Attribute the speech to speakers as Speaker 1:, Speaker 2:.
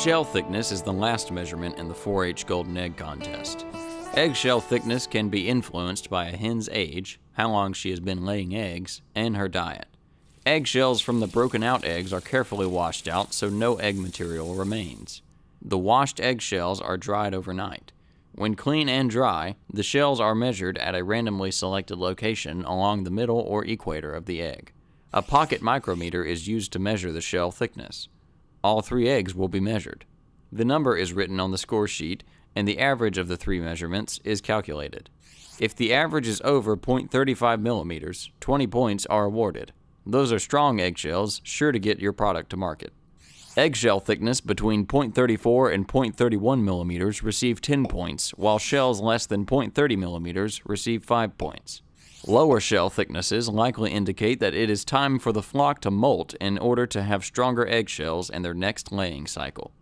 Speaker 1: Shell thickness is the last measurement in the 4 H golden egg contest. Eggshell thickness can be influenced by a hen's age, how long she has been laying eggs, and her diet. Eggshells from the broken out eggs are carefully washed out so no egg material remains. The washed eggshells are dried overnight. When clean and dry, the shells are measured at a randomly selected location along the middle or equator of the egg. A pocket micrometer is used to measure the shell thickness. All three eggs will be measured. The number is written on the score sheet, and the average of the three measurements is calculated. If the average is over 0.35 millimeters, 20 points are awarded. Those are strong eggshells, sure to get your product to market. Eggshell thickness between 0.34 and 0.31 millimeters receive 10 points, while shells less than 0.30 millimeters receive 5 points. Lower shell thicknesses likely indicate that it is time for the flock to molt in order to have stronger eggshells in their next laying cycle.